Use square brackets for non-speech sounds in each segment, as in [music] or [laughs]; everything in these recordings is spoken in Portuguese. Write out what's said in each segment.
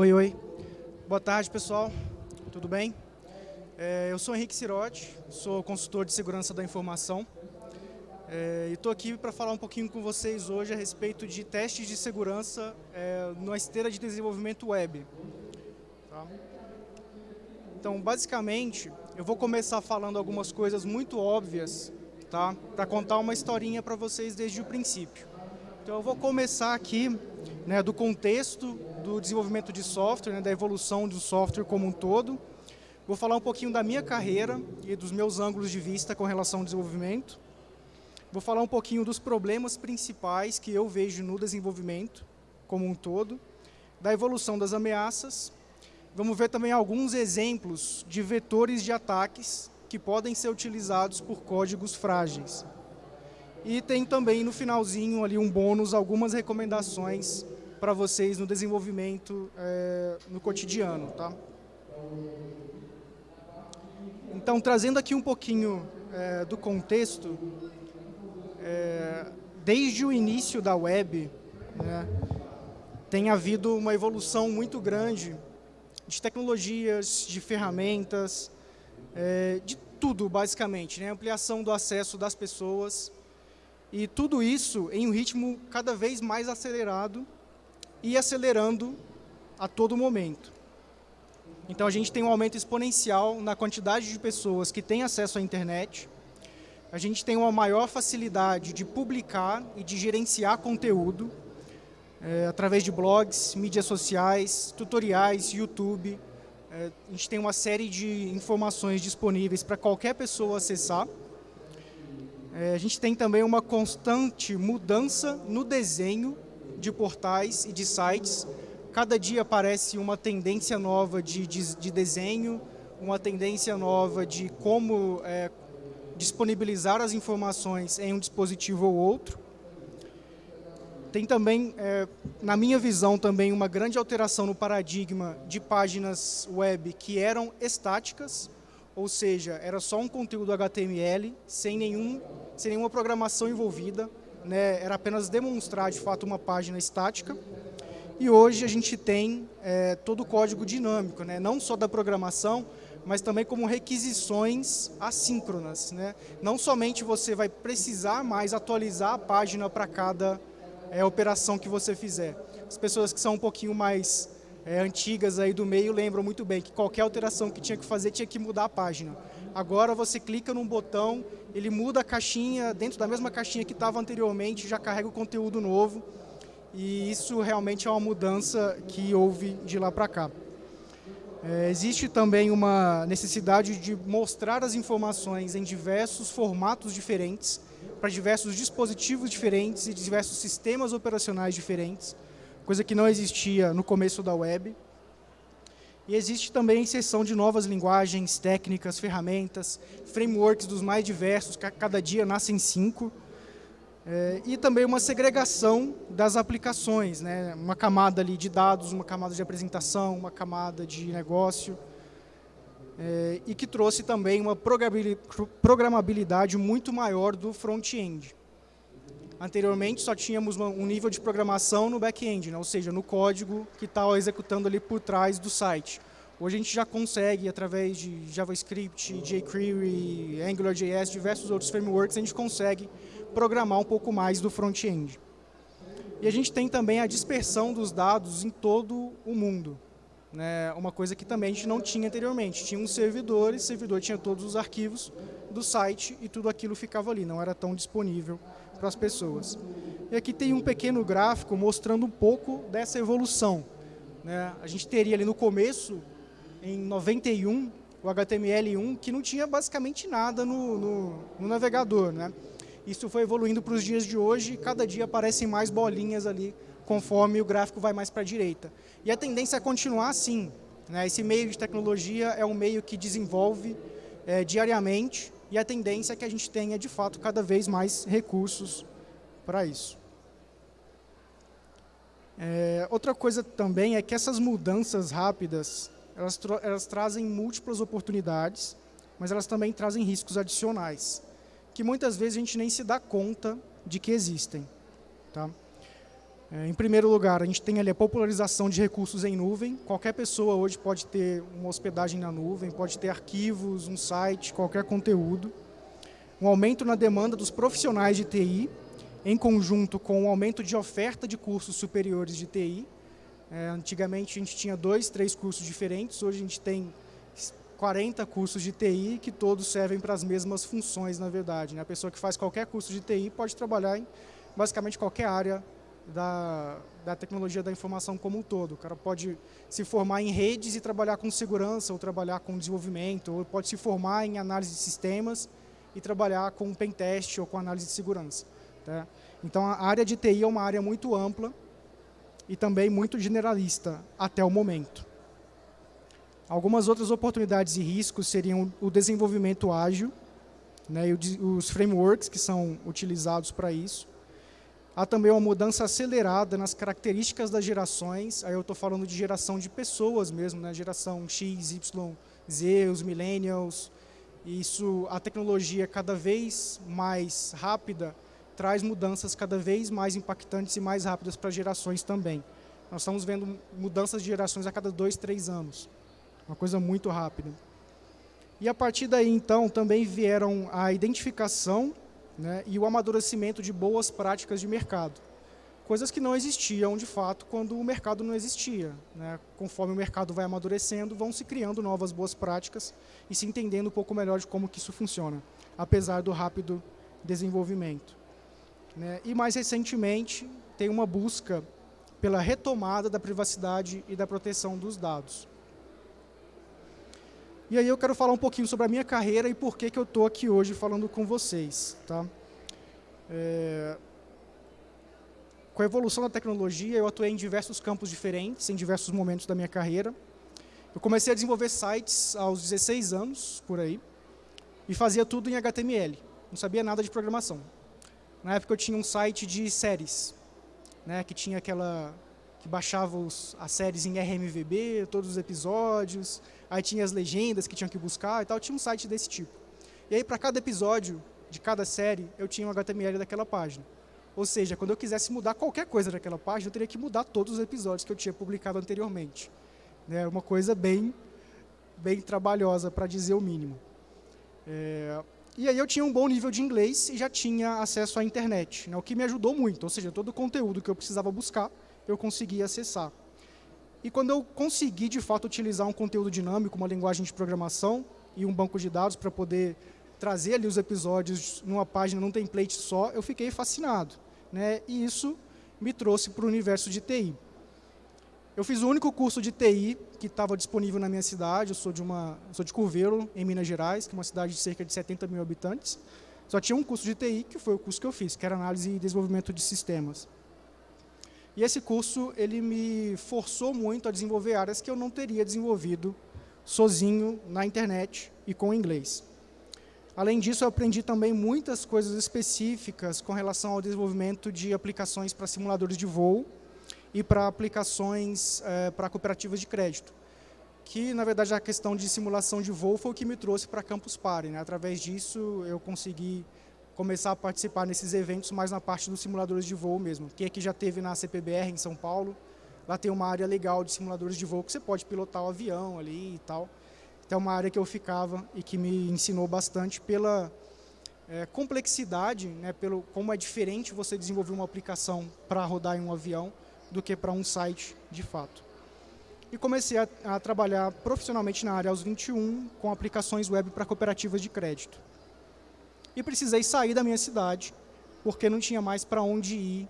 Oi, oi. Boa tarde, pessoal. Tudo bem? É, eu sou Henrique Cirotti, sou consultor de segurança da informação. É, e estou aqui para falar um pouquinho com vocês hoje a respeito de testes de segurança é, na esteira de desenvolvimento web. Tá? Então, basicamente, eu vou começar falando algumas coisas muito óbvias, tá? para contar uma historinha para vocês desde o princípio. Então, eu vou começar aqui né, do contexto do desenvolvimento de software, né, da evolução do software como um todo. Vou falar um pouquinho da minha carreira e dos meus ângulos de vista com relação ao desenvolvimento. Vou falar um pouquinho dos problemas principais que eu vejo no desenvolvimento como um todo, da evolução das ameaças. Vamos ver também alguns exemplos de vetores de ataques que podem ser utilizados por códigos frágeis. E tem também no finalzinho ali um bônus, algumas recomendações para vocês no desenvolvimento é, no cotidiano. Tá? Então, trazendo aqui um pouquinho é, do contexto, é, desde o início da web, né, tem havido uma evolução muito grande de tecnologias, de ferramentas, é, de tudo, basicamente. Né, ampliação do acesso das pessoas, e tudo isso em um ritmo cada vez mais acelerado e acelerando a todo momento. Então, a gente tem um aumento exponencial na quantidade de pessoas que têm acesso à internet, a gente tem uma maior facilidade de publicar e de gerenciar conteúdo é, através de blogs, mídias sociais, tutoriais, YouTube. É, a gente tem uma série de informações disponíveis para qualquer pessoa acessar. É, a gente tem também uma constante mudança no desenho de portais e de sites. Cada dia aparece uma tendência nova de, de, de desenho, uma tendência nova de como é, disponibilizar as informações em um dispositivo ou outro. Tem também, é, na minha visão, também uma grande alteração no paradigma de páginas web que eram estáticas, ou seja, era só um conteúdo HTML, sem, nenhum, sem nenhuma programação envolvida, né? era apenas demonstrar, de fato, uma página estática. E hoje a gente tem é, todo o código dinâmico, né? não só da programação, mas também como requisições assíncronas. Né? Não somente você vai precisar mais atualizar a página para cada é, operação que você fizer. As pessoas que são um pouquinho mais é, antigas aí do meio lembram muito bem que qualquer alteração que tinha que fazer tinha que mudar a página. Agora você clica num botão, ele muda a caixinha, dentro da mesma caixinha que estava anteriormente, já carrega o conteúdo novo. E isso realmente é uma mudança que houve de lá para cá. É, existe também uma necessidade de mostrar as informações em diversos formatos diferentes, para diversos dispositivos diferentes e diversos sistemas operacionais diferentes coisa que não existia no começo da web. E existe também inserção de novas linguagens, técnicas, ferramentas, frameworks dos mais diversos, que cada dia nascem cinco. É, e também uma segregação das aplicações, né? uma camada ali de dados, uma camada de apresentação, uma camada de negócio, é, e que trouxe também uma programabilidade muito maior do front-end. Anteriormente, só tínhamos um nível de programação no back-end, né? ou seja, no código que está executando ali por trás do site. Hoje a gente já consegue, através de JavaScript, jQuery, AngularJS, diversos outros frameworks, a gente consegue programar um pouco mais do front-end. E a gente tem também a dispersão dos dados em todo o mundo. Né? Uma coisa que também a gente não tinha anteriormente. Tinha um servidor, e o servidor tinha todos os arquivos do site e tudo aquilo ficava ali, não era tão disponível para as pessoas. E aqui tem um pequeno gráfico mostrando um pouco dessa evolução. Né? A gente teria ali no começo, em 91, o HTML1, que não tinha basicamente nada no, no, no navegador. Né? Isso foi evoluindo para os dias de hoje, e cada dia aparecem mais bolinhas ali, conforme o gráfico vai mais para a direita. E a tendência é continuar assim. Né? Esse meio de tecnologia é um meio que desenvolve é, diariamente, e a tendência é que a gente tenha, de fato, cada vez mais recursos para isso. É, outra coisa também é que essas mudanças rápidas, elas, elas trazem múltiplas oportunidades, mas elas também trazem riscos adicionais, que muitas vezes a gente nem se dá conta de que existem. Tá? É, em primeiro lugar, a gente tem ali a popularização de recursos em nuvem. Qualquer pessoa hoje pode ter uma hospedagem na nuvem, pode ter arquivos, um site, qualquer conteúdo. Um aumento na demanda dos profissionais de TI, em conjunto com o aumento de oferta de cursos superiores de TI. É, antigamente a gente tinha dois, três cursos diferentes, hoje a gente tem 40 cursos de TI que todos servem para as mesmas funções, na verdade. Né? A pessoa que faz qualquer curso de TI pode trabalhar em basicamente qualquer área da, da tecnologia da informação como um todo. O cara pode se formar em redes e trabalhar com segurança, ou trabalhar com desenvolvimento, ou pode se formar em análise de sistemas e trabalhar com pentest ou com análise de segurança. Tá? Então, a área de TI é uma área muito ampla e também muito generalista até o momento. Algumas outras oportunidades e riscos seriam o desenvolvimento ágil, né, e os frameworks que são utilizados para isso, Há também uma mudança acelerada nas características das gerações, aí eu estou falando de geração de pessoas mesmo, né? geração X, Y, Z, os millennials. Isso, a tecnologia cada vez mais rápida traz mudanças cada vez mais impactantes e mais rápidas para gerações também. Nós estamos vendo mudanças de gerações a cada dois, três anos. Uma coisa muito rápida. E a partir daí, então, também vieram a identificação né, e o amadurecimento de boas práticas de mercado. Coisas que não existiam, de fato, quando o mercado não existia. Né? Conforme o mercado vai amadurecendo, vão se criando novas boas práticas e se entendendo um pouco melhor de como que isso funciona, apesar do rápido desenvolvimento. Né? E mais recentemente, tem uma busca pela retomada da privacidade e da proteção dos dados. E aí eu quero falar um pouquinho sobre a minha carreira e por que, que eu estou aqui hoje falando com vocês. Tá? É... Com a evolução da tecnologia, eu atuei em diversos campos diferentes, em diversos momentos da minha carreira. Eu comecei a desenvolver sites aos 16 anos, por aí, e fazia tudo em HTML. Não sabia nada de programação. Na época eu tinha um site de séries, né, que tinha aquela que baixava os, as séries em RMVB, todos os episódios, aí tinha as legendas que tinham que buscar e tal, tinha um site desse tipo. E aí, para cada episódio de cada série, eu tinha um HTML daquela página. Ou seja, quando eu quisesse mudar qualquer coisa daquela página, eu teria que mudar todos os episódios que eu tinha publicado anteriormente. É uma coisa bem, bem trabalhosa, para dizer o mínimo. É, e aí eu tinha um bom nível de inglês e já tinha acesso à internet, né, o que me ajudou muito. Ou seja, todo o conteúdo que eu precisava buscar, eu conseguia acessar. E quando eu consegui, de fato, utilizar um conteúdo dinâmico, uma linguagem de programação e um banco de dados para poder trazer ali os episódios numa página, num template só, eu fiquei fascinado. Né? E isso me trouxe para o universo de TI. Eu fiz o único curso de TI que estava disponível na minha cidade, eu sou de, uma, sou de Curvelo, em Minas Gerais, que é uma cidade de cerca de 70 mil habitantes. Só tinha um curso de TI, que foi o curso que eu fiz, que era análise e desenvolvimento de sistemas. E esse curso ele me forçou muito a desenvolver áreas que eu não teria desenvolvido sozinho na internet e com inglês. Além disso, eu aprendi também muitas coisas específicas com relação ao desenvolvimento de aplicações para simuladores de voo e para aplicações é, para cooperativas de crédito. Que, na verdade, a questão de simulação de voo foi o que me trouxe para Campus Party. Né? Através disso, eu consegui começar a participar nesses eventos mais na parte dos simuladores de voo mesmo. Que aqui já teve na CPBR em São Paulo, lá tem uma área legal de simuladores de voo que você pode pilotar o avião ali e tal. Então é uma área que eu ficava e que me ensinou bastante pela é, complexidade, né, pelo como é diferente você desenvolver uma aplicação para rodar em um avião do que para um site de fato. E comecei a, a trabalhar profissionalmente na área aos 21 com aplicações web para cooperativas de crédito e precisei sair da minha cidade, porque não tinha mais para onde ir,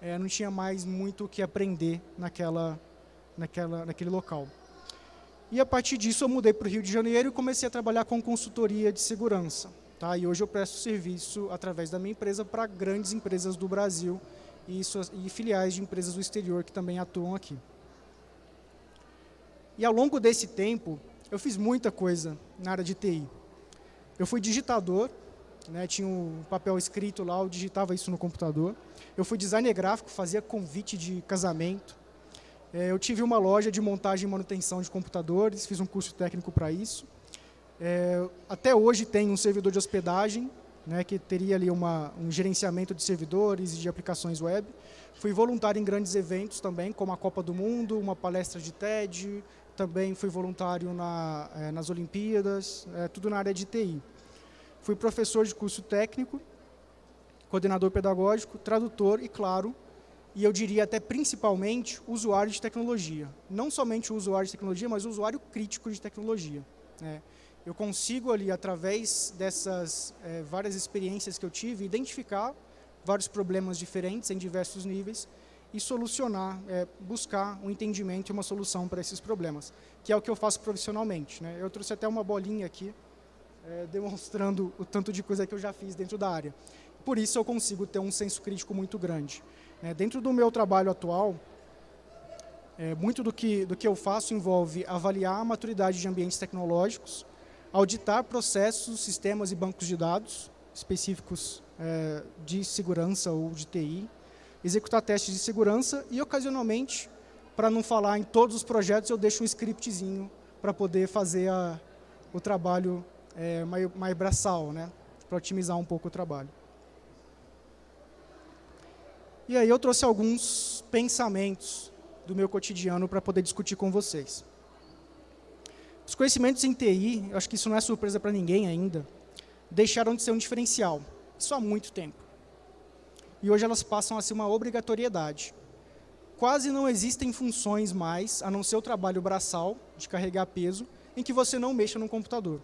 é, não tinha mais muito o que aprender naquela, naquela, naquele local. E a partir disso eu mudei para o Rio de Janeiro e comecei a trabalhar com consultoria de segurança. Tá? E hoje eu presto serviço através da minha empresa para grandes empresas do Brasil e, suas, e filiais de empresas do exterior que também atuam aqui. E ao longo desse tempo, eu fiz muita coisa na área de TI. Eu fui digitador, né, tinha um papel escrito lá, eu digitava isso no computador. Eu fui designer gráfico, fazia convite de casamento. É, eu tive uma loja de montagem e manutenção de computadores, fiz um curso técnico para isso. É, até hoje tem um servidor de hospedagem, né, que teria ali uma, um gerenciamento de servidores e de aplicações web. Fui voluntário em grandes eventos também, como a Copa do Mundo, uma palestra de TED, também fui voluntário na, é, nas Olimpíadas, é, tudo na área de TI. Fui professor de curso técnico, coordenador pedagógico, tradutor e, claro, e eu diria até principalmente, usuário de tecnologia. Não somente usuário de tecnologia, mas usuário crítico de tecnologia. Né? Eu consigo ali, através dessas é, várias experiências que eu tive, identificar vários problemas diferentes em diversos níveis e solucionar, é, buscar um entendimento e uma solução para esses problemas, que é o que eu faço profissionalmente. Né? Eu trouxe até uma bolinha aqui, é, demonstrando o tanto de coisa que eu já fiz dentro da área. Por isso eu consigo ter um senso crítico muito grande. É, dentro do meu trabalho atual, é, muito do que, do que eu faço envolve avaliar a maturidade de ambientes tecnológicos, auditar processos, sistemas e bancos de dados específicos é, de segurança ou de TI, executar testes de segurança e, ocasionalmente, para não falar em todos os projetos, eu deixo um scriptzinho para poder fazer a, o trabalho é, mais, mais braçal, né? para otimizar um pouco o trabalho. E aí eu trouxe alguns pensamentos do meu cotidiano para poder discutir com vocês. Os conhecimentos em TI, eu acho que isso não é surpresa para ninguém ainda, deixaram de ser um diferencial, isso há muito tempo. E hoje elas passam a ser uma obrigatoriedade. Quase não existem funções mais, a não ser o trabalho braçal, de carregar peso, em que você não mexa no computador.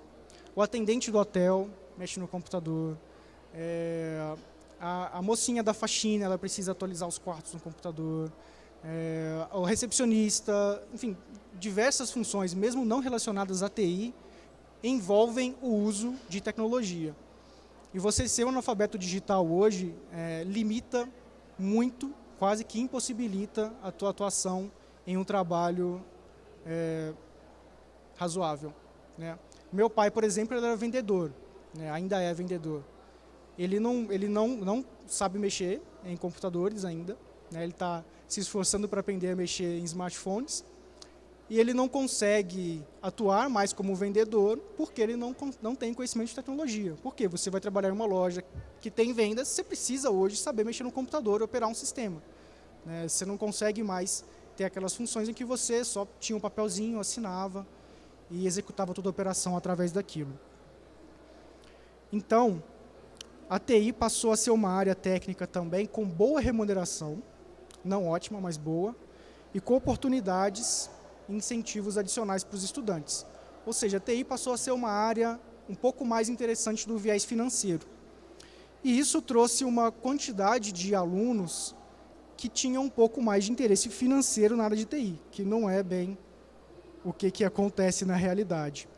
O atendente do hotel mexe no computador, é, a, a, mocinha da faxina, ela precisa atualizar os quartos no computador. É, o recepcionista, enfim, diversas funções, mesmo não relacionadas à TI, envolvem o uso de tecnologia. E você ser um analfabeto digital hoje é, limita muito, quase que impossibilita a tua atuação em um trabalho é, razoável. Né? Meu pai, por exemplo, ele era vendedor, né? ainda é vendedor ele não, ele não, não sabe mexer em computadores ainda, né? ele está se esforçando para aprender a mexer em smartphones, e ele não consegue atuar mais como vendedor porque ele não, não tem conhecimento de tecnologia. Por quê? Você vai trabalhar em uma loja que tem vendas, você precisa hoje saber mexer no computador operar um sistema. Né? Você não consegue mais ter aquelas funções em que você só tinha um papelzinho, assinava e executava toda a operação através daquilo. Então, a TI passou a ser uma área técnica também com boa remuneração, não ótima, mas boa, e com oportunidades e incentivos adicionais para os estudantes. Ou seja, a TI passou a ser uma área um pouco mais interessante do viés financeiro. E isso trouxe uma quantidade de alunos que tinham um pouco mais de interesse financeiro na área de TI, que não é bem o que, que acontece na realidade.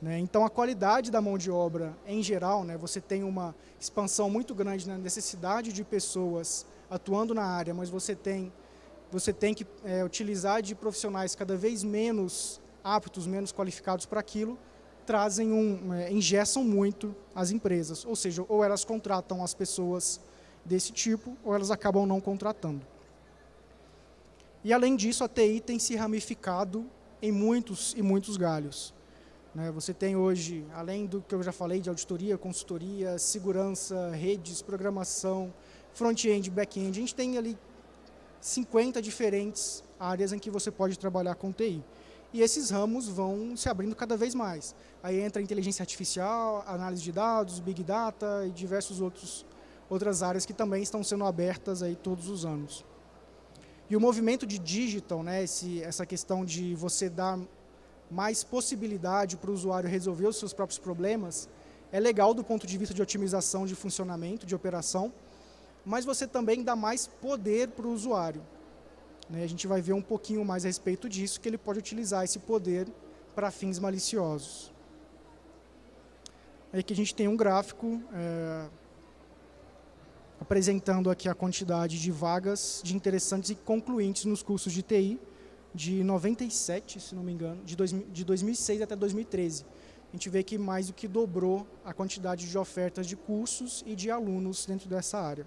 Né? Então, a qualidade da mão de obra, em geral, né, você tem uma expansão muito grande na necessidade de pessoas atuando na área, mas você tem, você tem que é, utilizar de profissionais cada vez menos aptos, menos qualificados para aquilo, trazem um, é, engessam muito as empresas. Ou seja, ou elas contratam as pessoas desse tipo, ou elas acabam não contratando. E, além disso, a TI tem se ramificado em muitos e muitos galhos. Né? Você tem hoje, além do que eu já falei de auditoria, consultoria, segurança, redes, programação, front-end, back-end, a gente tem ali 50 diferentes áreas em que você pode trabalhar com TI. E esses ramos vão se abrindo cada vez mais. Aí entra inteligência artificial, análise de dados, big data e diversos outros outras áreas que também estão sendo abertas aí todos os anos. E o movimento de digital, né, esse, essa questão de você dar mais possibilidade para o usuário resolver os seus próprios problemas, é legal do ponto de vista de otimização de funcionamento, de operação, mas você também dá mais poder para o usuário. Né? A gente vai ver um pouquinho mais a respeito disso, que ele pode utilizar esse poder para fins maliciosos. Aí que a gente tem um gráfico é, apresentando aqui a quantidade de vagas de interessantes e concluintes nos cursos de TI, de 97, se não me engano, de, dois, de 2006 até 2013. A gente vê que mais do que dobrou a quantidade de ofertas de cursos e de alunos dentro dessa área.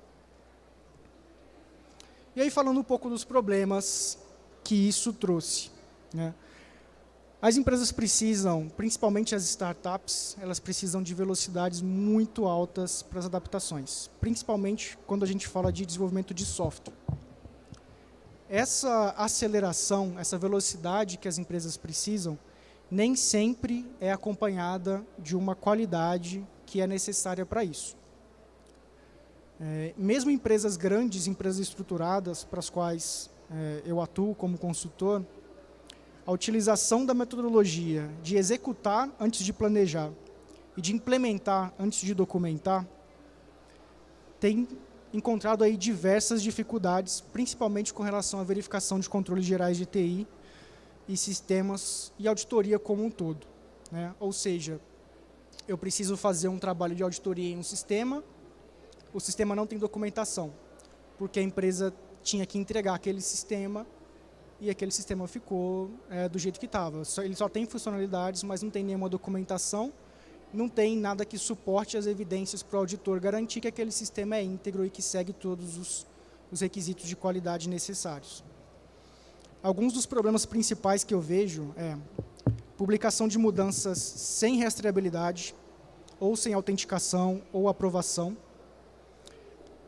E aí falando um pouco dos problemas que isso trouxe. Né? As empresas precisam, principalmente as startups, elas precisam de velocidades muito altas para as adaptações, principalmente quando a gente fala de desenvolvimento de software. Essa aceleração, essa velocidade que as empresas precisam, nem sempre é acompanhada de uma qualidade que é necessária para isso. É, mesmo empresas grandes, empresas estruturadas, para as quais é, eu atuo como consultor, a utilização da metodologia de executar antes de planejar e de implementar antes de documentar tem encontrado aí diversas dificuldades, principalmente com relação à verificação de controles gerais de TI e sistemas e auditoria como um todo. Né? Ou seja, eu preciso fazer um trabalho de auditoria em um sistema, o sistema não tem documentação, porque a empresa tinha que entregar aquele sistema e aquele sistema ficou é, do jeito que estava. Ele só tem funcionalidades, mas não tem nenhuma documentação, não tem nada que suporte as evidências para o auditor garantir que aquele sistema é íntegro e que segue todos os, os requisitos de qualidade necessários. Alguns dos problemas principais que eu vejo é publicação de mudanças sem rastreabilidade, ou sem autenticação ou aprovação,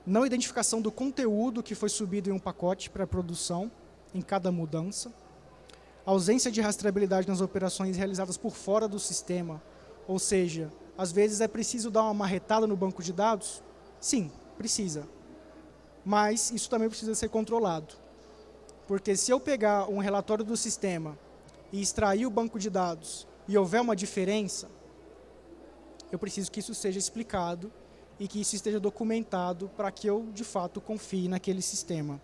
não identificação do conteúdo que foi subido em um pacote para produção, em cada mudança, ausência de rastreabilidade nas operações realizadas por fora do sistema, ou seja, às vezes é preciso dar uma marretada no banco de dados? Sim, precisa. Mas isso também precisa ser controlado. Porque se eu pegar um relatório do sistema e extrair o banco de dados e houver uma diferença, eu preciso que isso seja explicado e que isso esteja documentado para que eu, de fato, confie naquele sistema.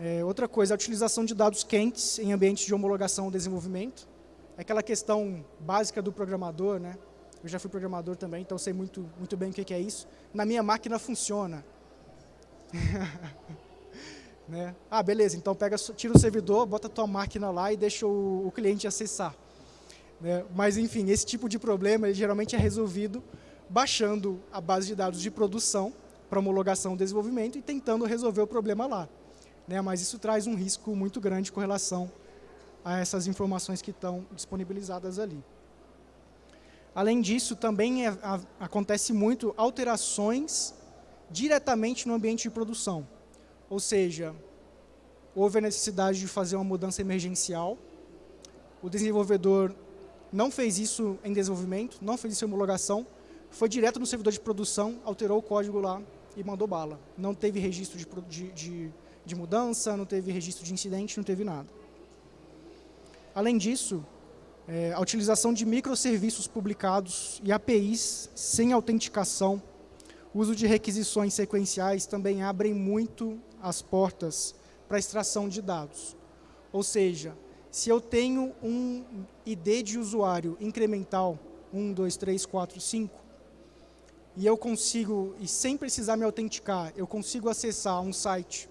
É, outra coisa, a utilização de dados quentes em ambientes de homologação ou desenvolvimento. Aquela questão básica do programador, né? Eu já fui programador também, então sei muito, muito bem o que é isso. Na minha máquina funciona. [laughs] né? Ah, beleza, então pega, tira o servidor, bota a tua máquina lá e deixa o, o cliente acessar. Né? Mas, enfim, esse tipo de problema ele geralmente é resolvido baixando a base de dados de produção para homologação e desenvolvimento e tentando resolver o problema lá né? mas isso traz um risco muito grande com relação a essas informações que estão disponibilizadas ali. Além disso, também é, a, acontece muito alterações diretamente no ambiente de produção. Ou seja, houve a necessidade de fazer uma mudança emergencial, o desenvolvedor não fez isso em desenvolvimento, não fez isso em homologação, foi direto no servidor de produção, alterou o código lá e mandou bala. Não teve registro de, de, de de mudança, não teve registro de incidente, não teve nada. Além disso, é, a utilização de microserviços publicados e APIs sem autenticação, uso de requisições sequenciais também abrem muito as portas para extração de dados. Ou seja, se eu tenho um ID de usuário incremental, 1, 2, 3, 4, 5, e eu consigo, e sem precisar me autenticar, eu consigo acessar um site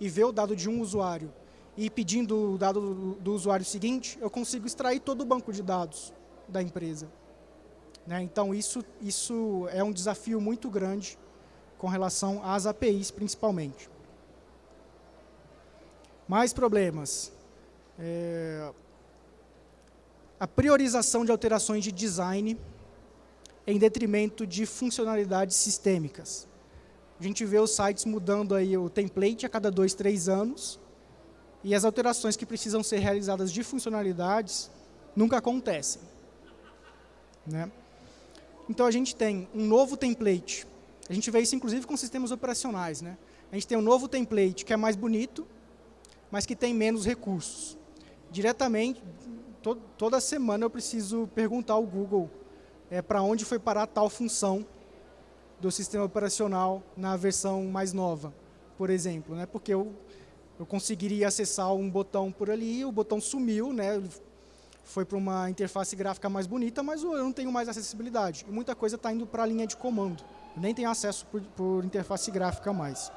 e ver o dado de um usuário e pedindo o dado do, do usuário seguinte, eu consigo extrair todo o banco de dados da empresa. Né? Então, isso, isso é um desafio muito grande com relação às APIs, principalmente. Mais problemas. É, a priorização de alterações de design em detrimento de funcionalidades sistêmicas. A gente vê os sites mudando aí o template a cada dois, três anos, e as alterações que precisam ser realizadas de funcionalidades nunca acontecem. Né? Então, a gente tem um novo template. A gente vê isso, inclusive, com sistemas operacionais. Né? A gente tem um novo template que é mais bonito, mas que tem menos recursos. Diretamente, to toda semana eu preciso perguntar ao Google é, para onde foi parar tal função do sistema operacional na versão mais nova, por exemplo, né? porque eu, eu conseguiria acessar um botão por ali, o botão sumiu, né? foi para uma interface gráfica mais bonita, mas eu não tenho mais acessibilidade. E muita coisa está indo para a linha de comando, nem tenho acesso por, por interface gráfica mais.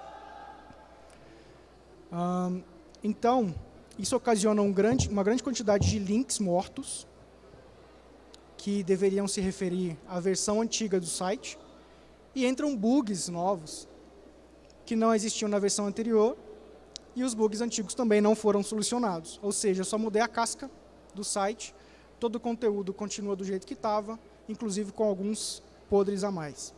Então, isso ocasiona um grande, uma grande quantidade de links mortos, que deveriam se referir à versão antiga do site, e entram bugs novos que não existiam na versão anterior e os bugs antigos também não foram solucionados. Ou seja, eu só mudei a casca do site, todo o conteúdo continua do jeito que estava, inclusive com alguns podres a mais.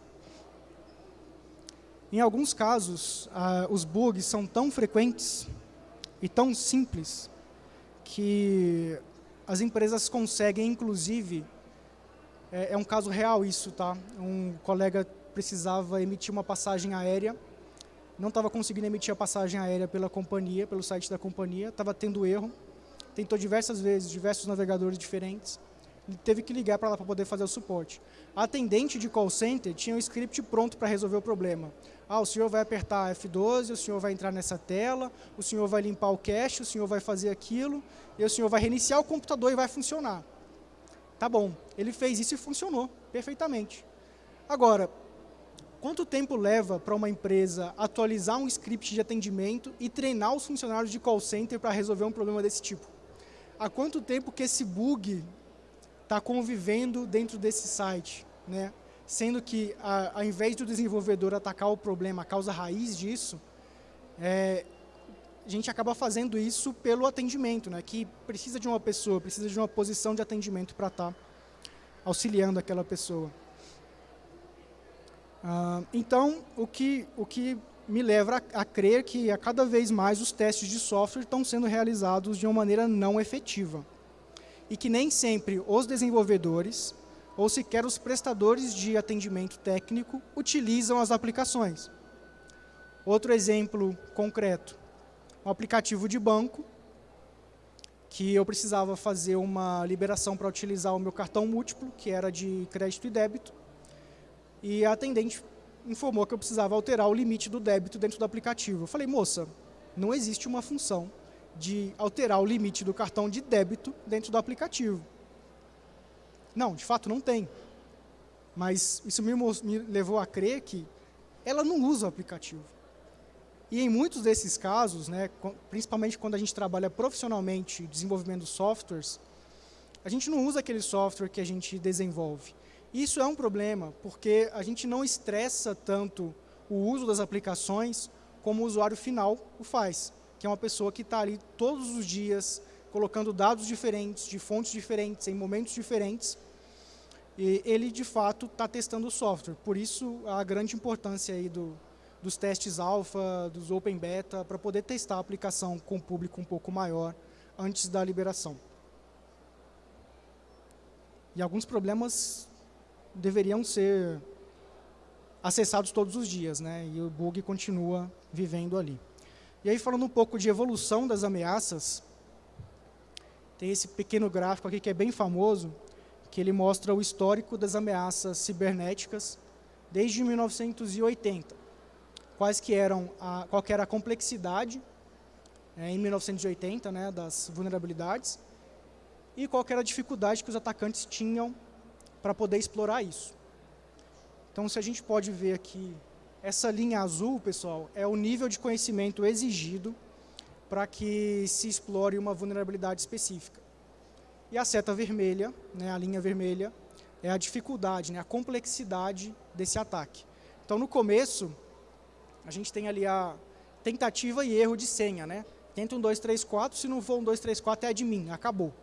Em alguns casos, ah, os bugs são tão frequentes e tão simples que as empresas conseguem, inclusive, é, é um caso real isso, tá? Um colega precisava emitir uma passagem aérea, não estava conseguindo emitir a passagem aérea pela companhia, pelo site da companhia, estava tendo erro, tentou diversas vezes, diversos navegadores diferentes, teve que ligar para lá para poder fazer o suporte. A atendente de call center tinha um script pronto para resolver o problema. Ah, o senhor vai apertar F12, o senhor vai entrar nessa tela, o senhor vai limpar o cache, o senhor vai fazer aquilo, e o senhor vai reiniciar o computador e vai funcionar. Tá bom, ele fez isso e funcionou perfeitamente. Agora, quanto tempo leva para uma empresa atualizar um script de atendimento e treinar os funcionários de call center para resolver um problema desse tipo? Há quanto tempo que esse bug está convivendo dentro desse site, né? Sendo que, a, ao invés do desenvolvedor atacar o problema, a causa raiz disso, é, a gente acaba fazendo isso pelo atendimento, né? Que precisa de uma pessoa, precisa de uma posição de atendimento para estar tá auxiliando aquela pessoa. Ah, então, o que, o que me leva a, a, crer que a cada vez mais os testes de software estão sendo realizados de uma maneira não efetiva. E que nem sempre os desenvolvedores ou sequer os prestadores de atendimento técnico utilizam as aplicações. Outro exemplo concreto, um aplicativo de banco que eu precisava fazer uma liberação para utilizar o meu cartão múltiplo, que era de crédito e débito, e a atendente informou que eu precisava alterar o limite do débito dentro do aplicativo. Eu falei, moça, não existe uma função de alterar o limite do cartão de débito dentro do aplicativo. Não, de fato não tem. Mas isso me, me levou a crer que ela não usa o aplicativo. E em muitos desses casos, né, principalmente quando a gente trabalha profissionalmente desenvolvendo softwares, a gente não usa aquele software que a gente desenvolve. Isso é um problema, porque a gente não estressa tanto o uso das aplicações como o usuário final o faz que é uma pessoa que está ali todos os dias colocando dados diferentes, de fontes diferentes, em momentos diferentes, e ele, de fato, está testando o software. Por isso, a grande importância aí do, dos testes alfa, dos open beta, para poder testar a aplicação com público um pouco maior antes da liberação. E alguns problemas deveriam ser acessados todos os dias, né? e o bug continua vivendo ali. E aí, falando um pouco de evolução das ameaças, tem esse pequeno gráfico aqui que é bem famoso, que ele mostra o histórico das ameaças cibernéticas desde 1980. Quais que eram a, qual que era a complexidade é, em 1980 né, das vulnerabilidades e qual que era a dificuldade que os atacantes tinham para poder explorar isso. Então, se a gente pode ver aqui essa linha azul, pessoal, é o nível de conhecimento exigido para que se explore uma vulnerabilidade específica. E a seta vermelha, né, a linha vermelha, é a dificuldade, né, a complexidade desse ataque. Então, no começo, a gente tem ali a tentativa e erro de senha. Né? Tenta um 2, 3, 4, se não for um 2, 3, 4 é admin, acabou.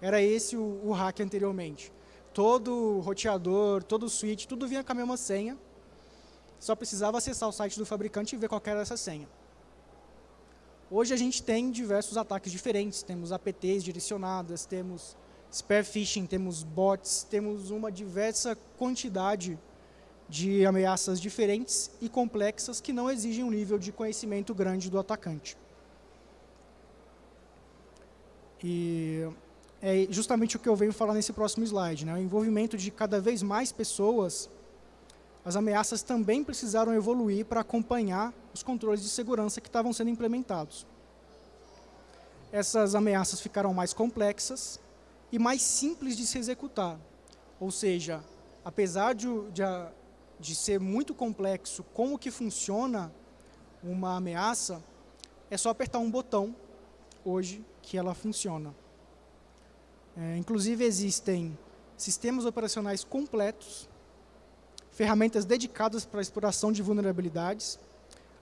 Era esse o, o hack anteriormente. Todo roteador, todo switch, tudo vinha com a mesma senha, só precisava acessar o site do fabricante e ver qual era essa senha. Hoje a gente tem diversos ataques diferentes, temos APTs direcionadas, temos spear phishing, temos bots, temos uma diversa quantidade de ameaças diferentes e complexas que não exigem um nível de conhecimento grande do atacante. E é justamente o que eu venho falar nesse próximo slide, né? o envolvimento de cada vez mais pessoas as ameaças também precisaram evoluir para acompanhar os controles de segurança que estavam sendo implementados. Essas ameaças ficaram mais complexas e mais simples de se executar. Ou seja, apesar de, de, de ser muito complexo como que funciona uma ameaça, é só apertar um botão, hoje, que ela funciona. É, inclusive, existem sistemas operacionais completos ferramentas dedicadas para a exploração de vulnerabilidades,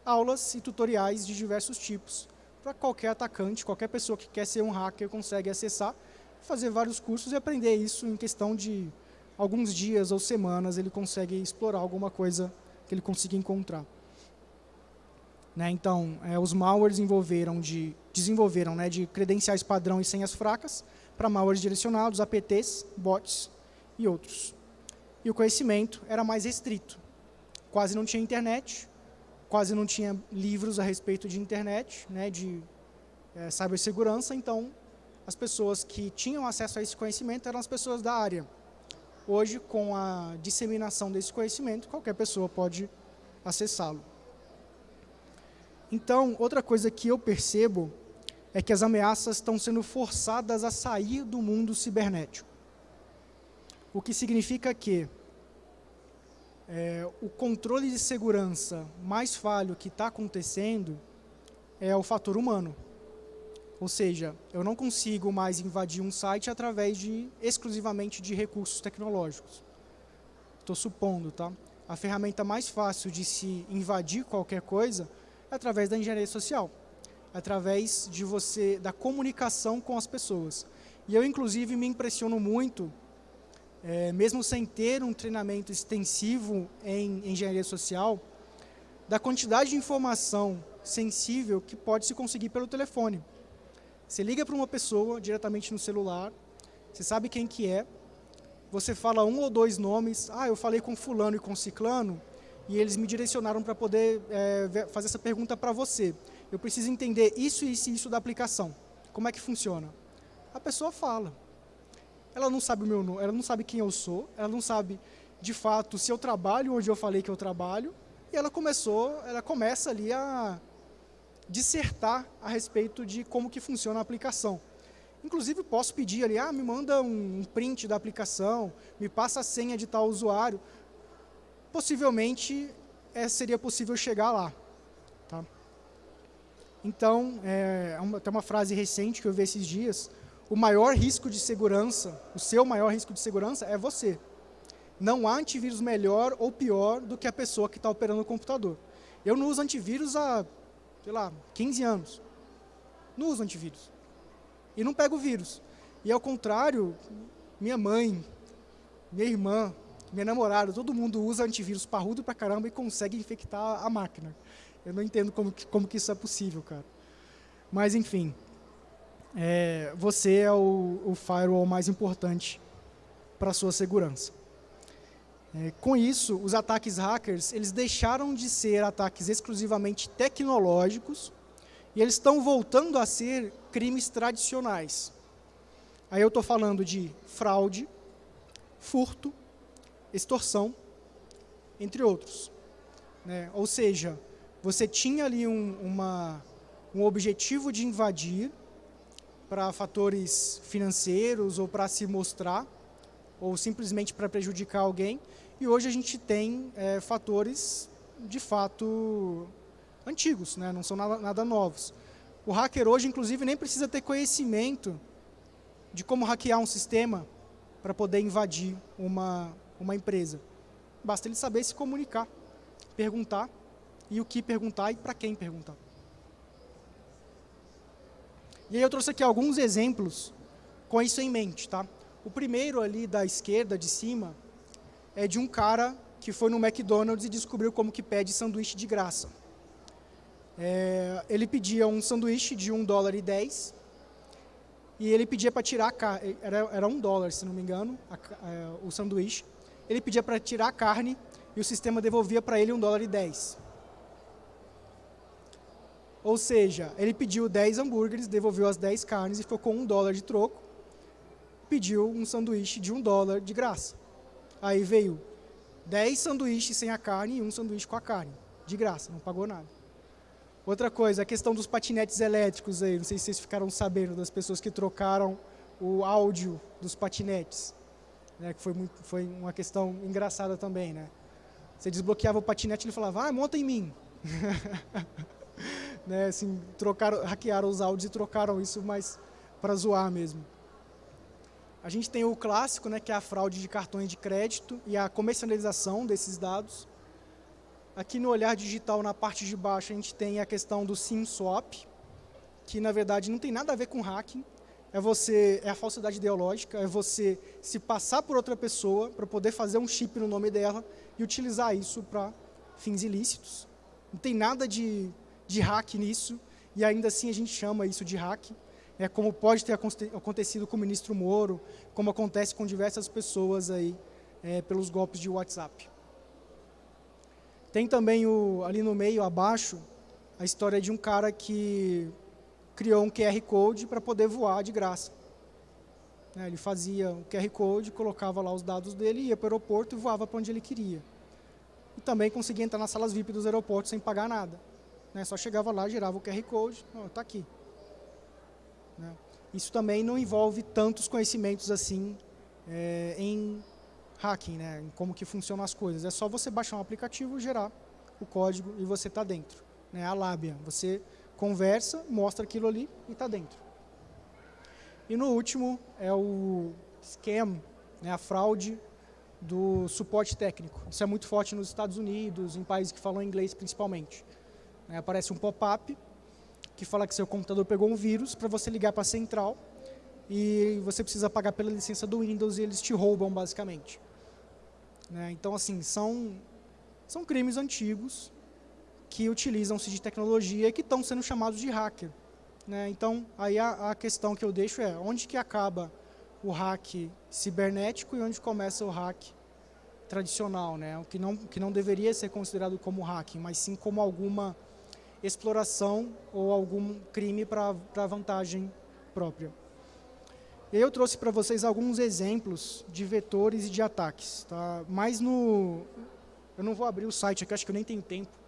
aulas e tutoriais de diversos tipos, para qualquer atacante, qualquer pessoa que quer ser um hacker consegue acessar, fazer vários cursos e aprender isso em questão de alguns dias ou semanas ele consegue explorar alguma coisa que ele consiga encontrar. Né, então, é, os malwares envolveram de, desenvolveram né, de credenciais padrão e senhas fracas para malwares direcionados, APTs, bots e outros. E o conhecimento era mais restrito. Quase não tinha internet, quase não tinha livros a respeito de internet, né, de é, cibersegurança, então as pessoas que tinham acesso a esse conhecimento eram as pessoas da área. Hoje, com a disseminação desse conhecimento, qualquer pessoa pode acessá-lo. Então, outra coisa que eu percebo é que as ameaças estão sendo forçadas a sair do mundo cibernético. O que significa que é, o controle de segurança mais falho que está acontecendo é o fator humano. Ou seja, eu não consigo mais invadir um site através de exclusivamente de recursos tecnológicos. Estou supondo, tá? A ferramenta mais fácil de se invadir qualquer coisa é através da engenharia social, através de você da comunicação com as pessoas. E eu inclusive me impressiono muito é, mesmo sem ter um treinamento extensivo em engenharia social, da quantidade de informação sensível que pode se conseguir pelo telefone. Você liga para uma pessoa diretamente no celular, você sabe quem que é, você fala um ou dois nomes, ah, eu falei com fulano e com ciclano, e eles me direcionaram para poder é, fazer essa pergunta para você. Eu preciso entender isso, isso e isso da aplicação. Como é que funciona? A pessoa fala. Ela não sabe o meu nome, ela não sabe quem eu sou, ela não sabe, de fato, se eu trabalho onde eu falei que eu trabalho, e ela começou, ela começa ali a dissertar a respeito de como que funciona a aplicação. Inclusive, posso pedir ali, ah, me manda um print da aplicação, me passa a senha de tal usuário. Possivelmente, é, seria possível chegar lá. Então, é, uma, tem uma frase recente que eu vi esses dias, o maior risco de segurança, o seu maior risco de segurança é você. Não há antivírus melhor ou pior do que a pessoa que está operando o computador. Eu não uso antivírus há, sei lá, 15 anos. Não uso antivírus. E não pego vírus. E ao contrário, minha mãe, minha irmã, minha namorada, todo mundo usa antivírus parrudo pra caramba e consegue infectar a máquina. Eu não entendo como que, como que isso é possível, cara. Mas, enfim, é, você é o, o firewall mais importante para a sua segurança. É, com isso, os ataques hackers eles deixaram de ser ataques exclusivamente tecnológicos e eles estão voltando a ser crimes tradicionais. Aí eu estou falando de fraude, furto, extorsão, entre outros. Né? Ou seja, você tinha ali um, uma, um objetivo de invadir para fatores financeiros ou para se mostrar, ou simplesmente para prejudicar alguém. E hoje a gente tem é, fatores, de fato, antigos, né? não são nada, nada novos. O hacker hoje, inclusive, nem precisa ter conhecimento de como hackear um sistema para poder invadir uma, uma empresa. Basta ele saber se comunicar, perguntar, e o que perguntar e para quem perguntar. E aí eu trouxe aqui alguns exemplos com isso em mente. Tá? O primeiro ali da esquerda, de cima, é de um cara que foi no McDonald's e descobriu como que pede sanduíche de graça. É, ele pedia um sanduíche de 1 dólar e 10 e ele pedia para tirar a carne, era, era um dólar, se não me engano, a, é, o sanduíche. Ele pedia para tirar a carne e o sistema devolvia para ele 1 dólar e 10. Ou seja, ele pediu 10 hambúrgueres, devolveu as 10 carnes e ficou com um dólar de troco. Pediu um sanduíche de um dólar de graça. Aí veio 10 sanduíches sem a carne e um sanduíche com a carne. De graça, não pagou nada. Outra coisa, a questão dos patinetes elétricos aí. Não sei se vocês ficaram sabendo das pessoas que trocaram o áudio dos patinetes. Né, que foi, muito, foi uma questão engraçada também, né? Você desbloqueava o patinete e ele falava, ah, monta em mim. [laughs] né, assim, trocaram, hackearam os áudios e trocaram isso mais para zoar mesmo. A gente tem o clássico, né, que é a fraude de cartões de crédito e a comercialização desses dados. Aqui no olhar digital, na parte de baixo, a gente tem a questão do SIM swap, que na verdade não tem nada a ver com hacking, é você é a falsidade ideológica, é você se passar por outra pessoa para poder fazer um chip no nome dela e utilizar isso para fins ilícitos. Não tem nada de, de hack nisso e ainda assim a gente chama isso de hack. É como pode ter acontecido com o ministro Moro, como acontece com diversas pessoas aí é, pelos golpes de WhatsApp. Tem também o, ali no meio, abaixo, a história de um cara que criou um QR Code para poder voar de graça. Né, ele fazia o QR Code, colocava lá os dados dele, ia para o aeroporto e voava para onde ele queria. E também conseguia entrar nas salas VIP dos aeroportos sem pagar nada. Né, só chegava lá, girava o QR Code, está aqui. Né. Isso também não envolve tantos conhecimentos assim é, em hacking, né, em como que funcionam as coisas. É só você baixar um aplicativo, gerar o código e você está dentro. Né, a lábia, você conversa, mostra aquilo ali e está dentro. E no último é o scam, né, a fraude do suporte técnico. Isso é muito forte nos Estados Unidos, em países que falam inglês principalmente. É, aparece um pop-up que fala que seu computador pegou um vírus para você ligar para a central e você precisa pagar pela licença do Windows e eles te roubam basicamente. Né? Então assim, são, são crimes antigos que utilizam-se de tecnologia e que estão sendo chamados de hacker. Né? Então, aí a, a, questão que eu deixo é, onde que acaba o hack cibernético e onde começa o hack tradicional, né? o que não, que não deveria ser considerado como hacking, mas sim como alguma exploração ou algum crime para vantagem própria. Eu trouxe para vocês alguns exemplos de vetores e de ataques. Tá? Mas no... Eu não vou abrir o site aqui, acho que eu nem tenho tempo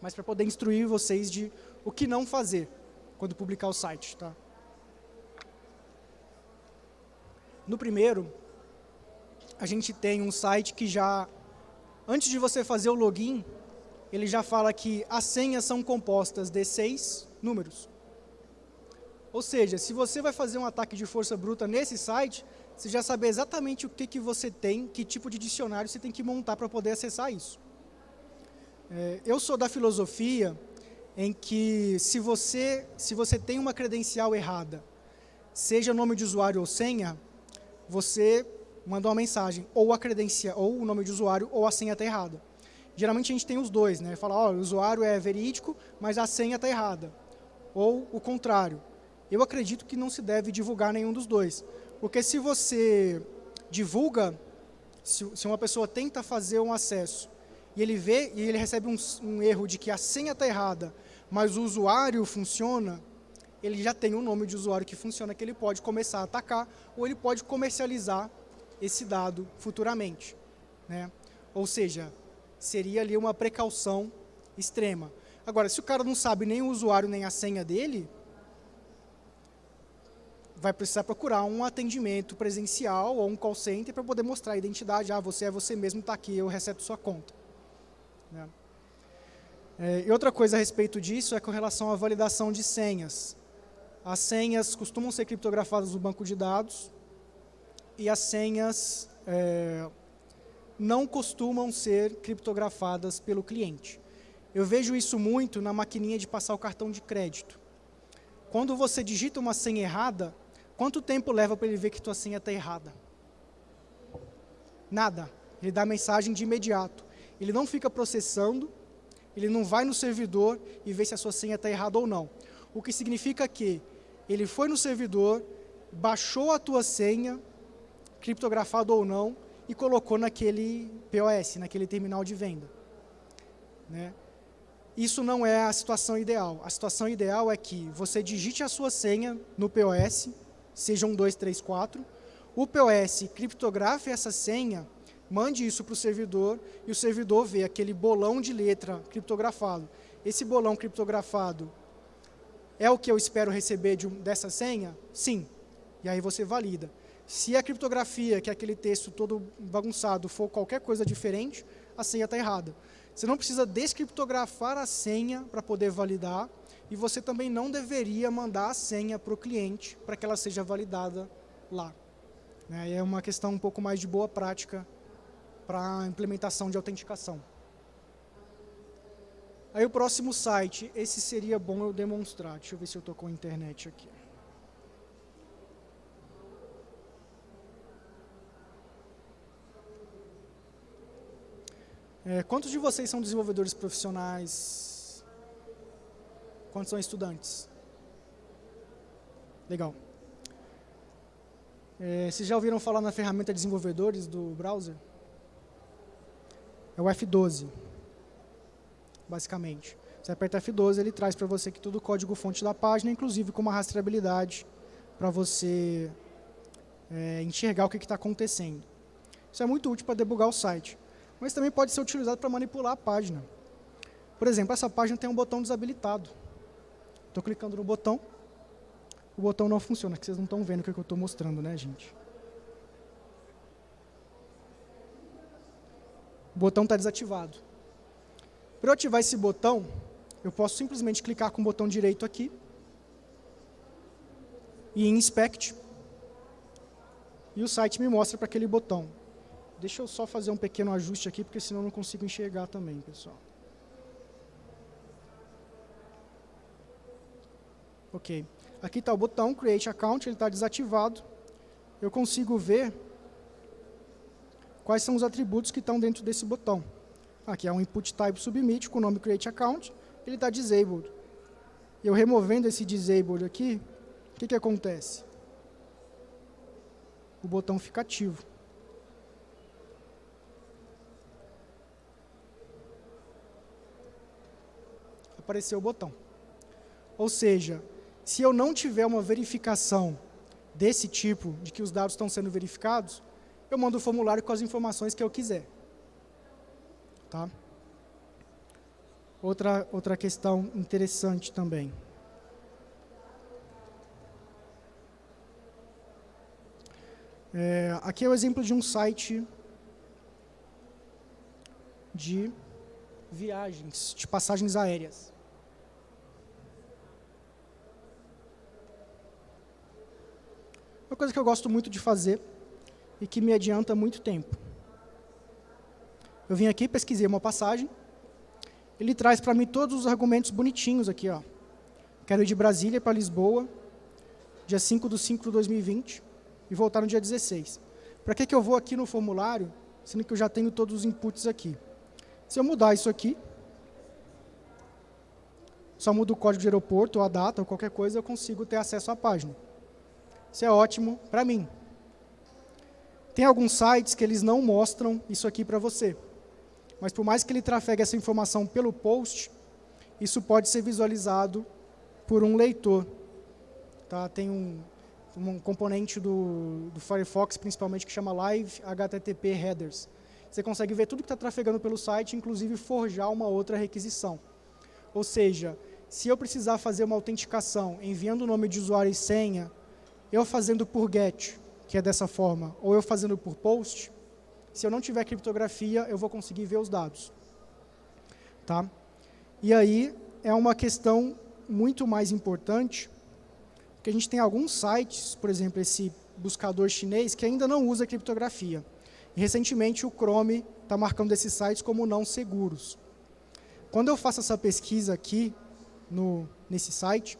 mas para poder instruir vocês de o que não fazer quando publicar o site. Tá? No primeiro, a gente tem um site que já, antes de você fazer o login, ele já fala que as senhas são compostas de seis números. Ou seja, se você vai fazer um ataque de força bruta nesse site, você já sabe exatamente o que, que você tem, que tipo de dicionário você tem que montar para poder acessar isso. É, eu sou da filosofia em que se você, se você tem uma credencial errada, seja nome de usuário ou senha, você manda uma mensagem, ou a credencial, ou o nome de usuário, ou a senha está errada. Geralmente a gente tem os dois, né? Fala, ó, o usuário é verídico, mas a senha está errada. Ou o contrário. Eu acredito que não se deve divulgar nenhum dos dois. Porque se você divulga, se, se uma pessoa tenta fazer um acesso e ele vê e ele recebe um, um erro de que a senha está errada, mas o usuário funciona, ele já tem um nome de usuário que funciona, que ele pode começar a atacar, ou ele pode comercializar esse dado futuramente. Né? Ou seja, seria ali uma precaução extrema. Agora, se o cara não sabe nem o usuário nem a senha dele, vai precisar procurar um atendimento presencial ou um call center para poder mostrar a identidade. Ah, você é você mesmo, está aqui, eu recebo sua conta. Né? É, e outra coisa a respeito disso é com relação à validação de senhas. As senhas costumam ser criptografadas no banco de dados e as senhas é, não costumam ser criptografadas pelo cliente. Eu vejo isso muito na maquininha de passar o cartão de crédito. Quando você digita uma senha errada, quanto tempo leva para ele ver que tua senha está errada? Nada. Ele dá a mensagem de imediato ele não fica processando, ele não vai no servidor e vê se a sua senha está errada ou não. O que significa que ele foi no servidor, baixou a tua senha, criptografado ou não, e colocou naquele POS, naquele terminal de venda. Né? Isso não é a situação ideal. A situação ideal é que você digite a sua senha no POS, seja um 2, 3, 4, o POS criptografe essa senha mande isso para o servidor e o servidor vê aquele bolão de letra criptografado. Esse bolão criptografado é o que eu espero receber de dessa senha? Sim. E aí você valida. Se a criptografia, que é aquele texto todo bagunçado, for qualquer coisa diferente, a senha está errada. Você não precisa descriptografar a senha para poder validar e você também não deveria mandar a senha para o cliente para que ela seja validada lá. É uma questão um pouco mais de boa prática para a implementação de autenticação. Aí o próximo site, esse seria bom eu demonstrar. Deixa eu ver se eu estou com a internet aqui. É, quantos de vocês são desenvolvedores profissionais? Quantos são estudantes? Legal. É, vocês já ouviram falar na ferramenta desenvolvedores do browser? É o F12, basicamente. Você aperta F12, ele traz para você que todo o código fonte da página, inclusive com uma rastreabilidade para você é, enxergar o que está acontecendo. Isso é muito útil para debugar o site mas também pode ser utilizado para manipular a página. Por exemplo, essa página tem um botão desabilitado. Estou clicando no botão, o botão não funciona, que vocês não estão vendo o que eu estou mostrando, né, gente? O botão está desativado. Para eu ativar esse botão, eu posso simplesmente clicar com o botão direito aqui e em Inspect, e o site me mostra para aquele botão. Deixa eu só fazer um pequeno ajuste aqui, porque senão não consigo enxergar também, pessoal. Ok. Aqui está o botão Create Account, ele está desativado. Eu consigo ver quais são os atributos que estão dentro desse botão. Aqui é um input type submit com o nome Create Account, ele está disabled. Eu removendo esse disabled aqui, o que, que acontece? O botão fica ativo. Aparecer o botão. Ou seja, se eu não tiver uma verificação desse tipo, de que os dados estão sendo verificados, eu mando o formulário com as informações que eu quiser. Tá? Outra, outra questão interessante também. É, aqui é o exemplo de um site de viagens, de passagens aéreas. Uma coisa que eu gosto muito de fazer e que me adianta muito tempo. Eu vim aqui, pesquisei uma passagem, ele traz para mim todos os argumentos bonitinhos aqui. Ó. Quero ir de Brasília para Lisboa, dia 5 de 5 de 2020, e voltar no dia 16. Para que, que eu vou aqui no formulário, sendo que eu já tenho todos os inputs aqui? Se eu mudar isso aqui, só mudo o código de aeroporto, ou a data, ou qualquer coisa, eu consigo ter acesso à página. Isso é ótimo para mim. Tem alguns sites que eles não mostram isso aqui para você. Mas por mais que ele trafegue essa informação pelo post, isso pode ser visualizado por um leitor. Tá? Tem um, um componente do, do Firefox, principalmente, que chama Live HTTP Headers. Você consegue ver tudo que está trafegando pelo site, inclusive forjar uma outra requisição. Ou seja, se eu precisar fazer uma autenticação enviando o nome de usuário e senha eu fazendo por GET, que é dessa forma, ou eu fazendo por POST, se eu não tiver criptografia, eu vou conseguir ver os dados. Tá? E aí é uma questão muito mais importante, porque a gente tem alguns sites, por exemplo, esse buscador chinês, que ainda não usa criptografia. E recentemente o Chrome está marcando esses sites como não seguros. Quando eu faço essa pesquisa aqui, no, nesse site,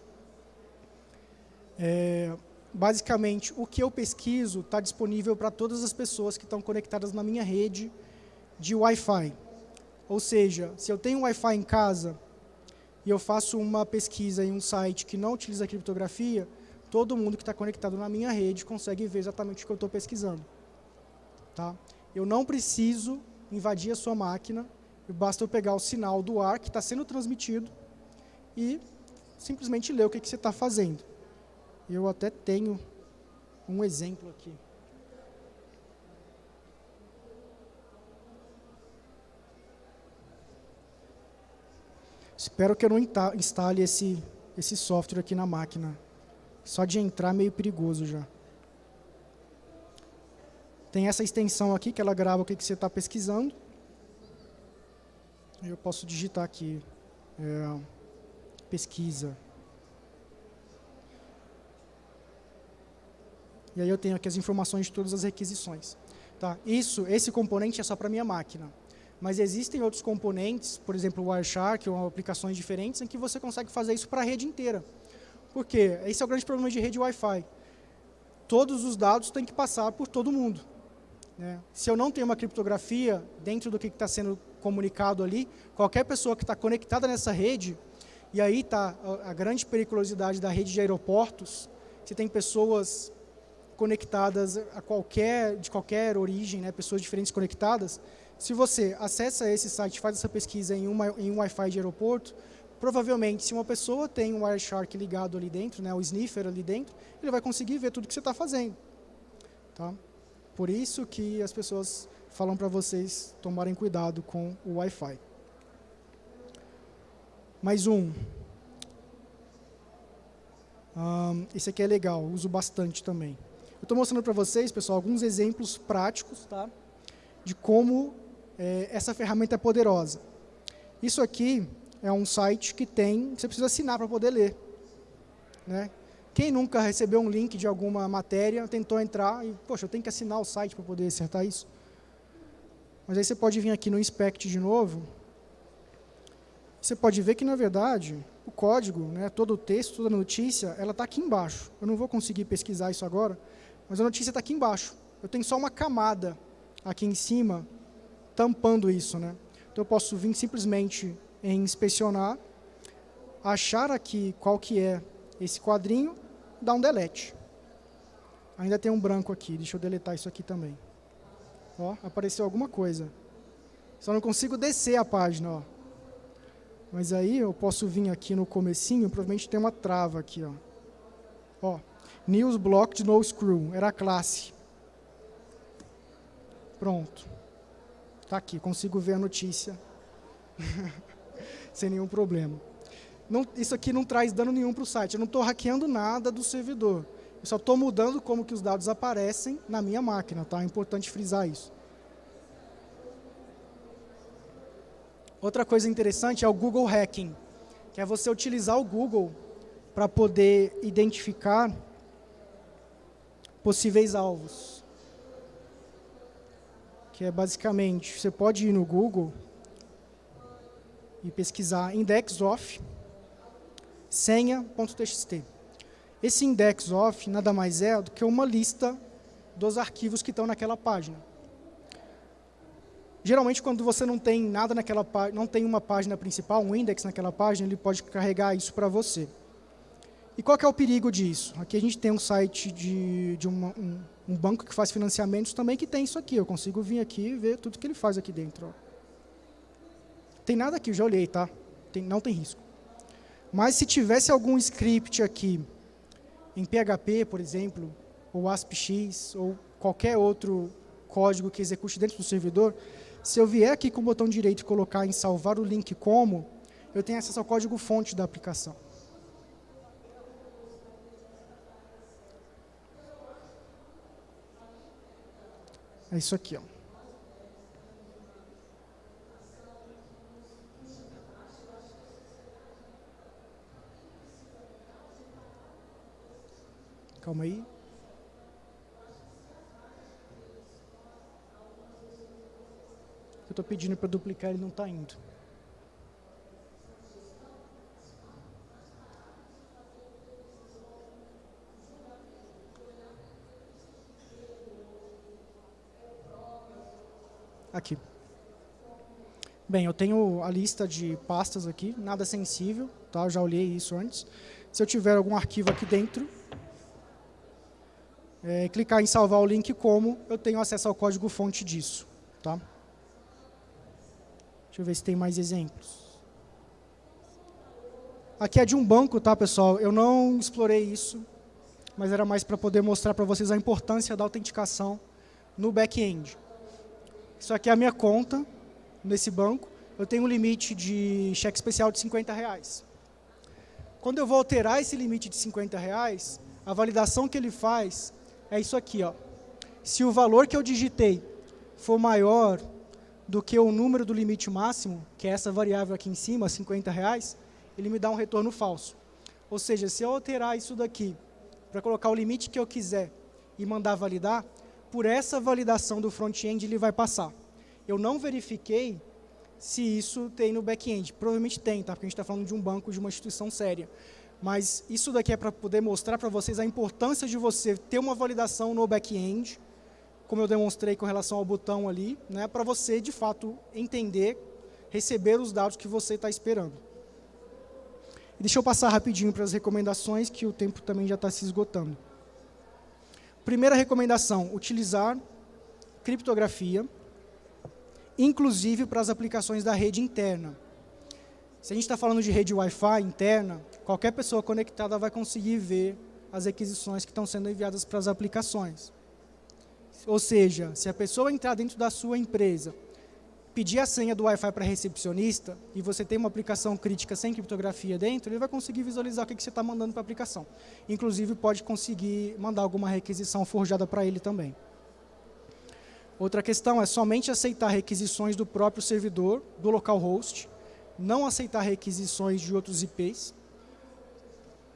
é, basicamente, o que eu pesquiso está disponível para todas as pessoas que estão conectadas na minha rede de Wi-Fi. Ou seja, se eu tenho Wi-Fi em casa e eu faço uma pesquisa em um site que não utiliza criptografia, todo mundo que está conectado na minha rede consegue ver exatamente o que eu estou pesquisando. Tá? Eu não preciso invadir a sua máquina, basta eu pegar o sinal do ar que está sendo transmitido e simplesmente ler o que, que você está fazendo. Eu até tenho um exemplo aqui. Espero que eu não instale esse, esse software aqui na máquina. Só de entrar é meio perigoso já. Tem essa extensão aqui, que ela grava o que, que você está pesquisando. Eu posso digitar aqui, é, pesquisa. E aí eu tenho aqui as informações de todas as requisições. Tá? Isso, esse componente é só para minha máquina. Mas existem outros componentes, por exemplo, o Wireshark ou aplicações diferentes, em que você consegue fazer isso para a rede inteira. Por quê? Esse é o grande problema de rede Wi-Fi. Todos os dados têm que passar por todo mundo. Né? Se eu não tenho uma criptografia dentro do que está sendo comunicado ali, qualquer pessoa que está conectada nessa rede, e aí está a, grande periculosidade da rede de aeroportos, você tem pessoas conectadas a qualquer, de qualquer origem, né, pessoas diferentes conectadas, se você acessa esse site, faz essa pesquisa em, uma, em um Wi-Fi de aeroporto, provavelmente, se uma pessoa tem um Wireshark ligado ali dentro, né, o sniffer ali dentro, ele vai conseguir ver tudo que você está fazendo. Tá? Por isso que as pessoas falam para vocês tomarem cuidado com o Wi-Fi. Mais um. Um, esse aqui é legal, uso bastante também. Estou mostrando para vocês, pessoal, alguns exemplos práticos tá? de como é, essa ferramenta é poderosa. Isso aqui é um site que tem, você precisa assinar para poder ler. Né? Quem nunca recebeu um link de alguma matéria, tentou entrar e, poxa, eu tenho que assinar o site para poder acertar isso? Mas aí você pode vir aqui no Inspect de novo, você pode ver que, na verdade, o código, né, todo o texto, toda a notícia, ela está aqui embaixo. Eu não vou conseguir pesquisar isso agora, mas a notícia está aqui embaixo. Eu tenho só uma camada aqui em cima tampando isso. Né? Então eu posso vir simplesmente em inspecionar, achar aqui qual que é esse quadrinho, dar um delete. Ainda tem um branco aqui, deixa eu deletar isso aqui também. Ó, apareceu alguma coisa. Só não consigo descer a página. Ó. Mas aí eu posso vir aqui no comecinho, provavelmente tem uma trava aqui. Ó. Ó, News Blocked No Screw, era a classe. Pronto. Está aqui, consigo ver a notícia [laughs] sem nenhum problema. Não, isso aqui não traz dano nenhum para o site, eu não estou hackeando nada do servidor. Eu só estou mudando como que os dados aparecem na minha máquina, tá? É importante frisar isso. Outra coisa interessante é o Google Hacking, que é você utilizar o Google para poder identificar possíveis alvos que é basicamente, você pode ir no Google e pesquisar index of senha.txt. Esse index of nada mais é do que uma lista dos arquivos que estão naquela página. Geralmente, quando você não tem nada naquela não tem uma página principal, um index naquela página, ele pode carregar isso para você. E qual é o perigo disso? Aqui a gente tem um site de, de uma, um, um, banco que faz financiamentos também que tem isso aqui. Eu consigo vir aqui e ver tudo que ele faz aqui dentro. Ó. Tem nada aqui, eu já olhei, tá? Tem, não tem risco. Mas se tivesse algum script aqui, em PHP, por exemplo, ou ASPX, ou qualquer outro código que execute dentro do servidor, se eu vier aqui com o botão direito e colocar em salvar o link como, eu tenho acesso ao código fonte da aplicação. É isso aqui, ó. Calma aí. Eu estou pedindo para duplicar, ele não está indo. Aqui. Bem, eu tenho a lista de pastas aqui, nada sensível, tá? Já olhei isso antes. Se eu tiver algum arquivo aqui dentro, é, clicar em salvar o link como, eu tenho acesso ao código fonte disso, tá? Deixa eu ver se tem mais exemplos. Aqui é de um banco, tá, pessoal? Eu não explorei isso, mas era mais para poder mostrar para vocês a importância da autenticação no back-end. Isso aqui é a minha conta nesse banco. Eu tenho um limite de cheque especial de 50 reais. Quando eu vou alterar esse limite de 50 reais, a validação que ele faz é isso aqui. Ó. Se o valor que eu digitei for maior do que o número do limite máximo, que é essa variável aqui em cima, 50 reais, ele me dá um retorno falso. Ou seja, se eu alterar isso daqui para colocar o limite que eu quiser e mandar validar, por essa validação do front-end ele vai passar. eu não verifiquei se isso tem no back-end. Provavelmente tem, tá? porque a gente está falando de um banco, de uma instituição séria. Mas isso daqui é para poder mostrar para vocês a importância de você ter uma validação no back-end, como eu demonstrei com relação ao botão ali, né, para você, de fato, entender, receber os dados que você está esperando. Deixa eu passar rapidinho para as recomendações, que o tempo também já está se esgotando. Primeira recomendação, utilizar criptografia, inclusive para as aplicações da rede interna. Se a gente está falando de rede Wi-Fi interna, qualquer pessoa conectada vai conseguir ver as requisições que estão sendo enviadas para as aplicações. Ou seja, se a pessoa entrar dentro da sua empresa, pedir a senha do Wi-Fi para recepcionista, e você tem uma aplicação crítica sem criptografia dentro, ele vai conseguir visualizar o que, que você está mandando para a aplicação. Inclusive, pode conseguir mandar alguma requisição forjada para ele também. Outra questão é somente aceitar requisições do próprio servidor, do localhost, não aceitar requisições de outros IPs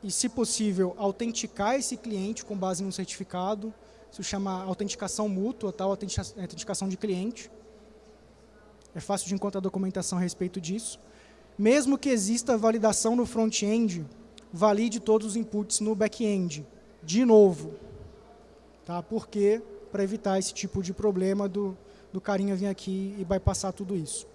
e, se possível, autenticar esse cliente com base no certificado, isso chama autenticação mútua, tal, autenticação de cliente. É fácil de encontrar documentação a respeito disso. Mesmo que exista validação no front-end, valide todos os inputs no back-end, de novo. Tá? Por quê? Para evitar esse tipo de problema do, do carinha vir aqui e bypassar tudo isso.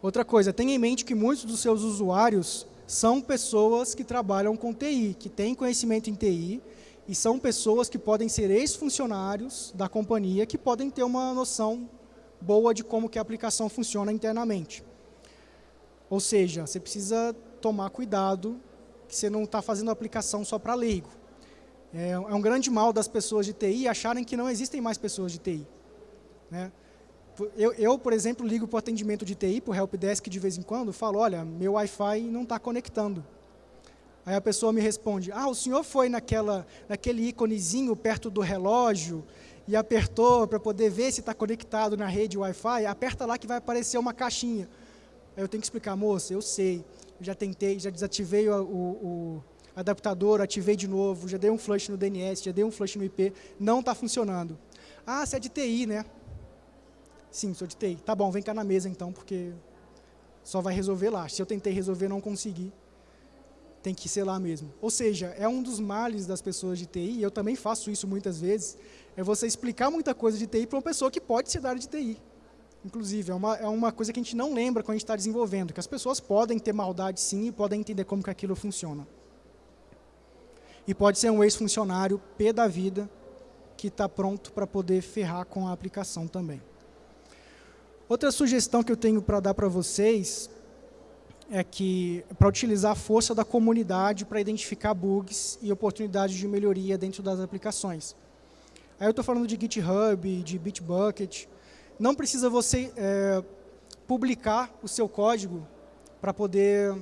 Outra coisa, tenha em mente que muitos dos seus usuários são pessoas que trabalham com TI, que têm conhecimento em TI, e são pessoas que podem ser ex-funcionários da companhia, que podem ter uma noção boa de como que a aplicação funciona internamente. Ou seja, você precisa tomar cuidado que você não está fazendo a aplicação só para leigo. É, é, um grande mal das pessoas de TI acharem que não existem mais pessoas de TI. Né? Eu, eu, por exemplo, ligo para o atendimento de TI, para o helpdesk de vez em quando, falo, olha, meu Wi-Fi não está conectando. Aí a pessoa me responde, ah, o senhor foi naquela, naquele íconezinho perto do relógio e apertou para poder ver se está conectado na rede Wi-Fi, aperta lá que vai aparecer uma caixinha. Aí eu tenho que explicar, moça, eu sei, já tentei, já desativei o, o, o adaptador, ativei de novo, já dei um flush no DNS, já dei um flush no IP, não está funcionando. Ah, você é de TI, né? Sim, sou de TI. Tá bom, vem cá na mesa então, porque só vai resolver lá. Se eu tentei resolver não consegui, tem que ser lá mesmo. Ou seja, é um dos males das pessoas de TI, e eu também faço isso muitas vezes, é você explicar muita coisa de TI para uma pessoa que pode ser da área de TI. Inclusive, é uma, é uma coisa que a gente não lembra quando a gente está desenvolvendo, que as pessoas podem ter maldade sim e podem entender como que aquilo funciona. E pode ser um ex-funcionário P da vida que está pronto para poder ferrar com a aplicação também. Outra sugestão que eu tenho para dar para vocês é que para utilizar a força da comunidade para identificar bugs e oportunidades de melhoria dentro das aplicações. Aí eu estou falando de GitHub, de Bitbucket. Não precisa você é, publicar o seu código para poder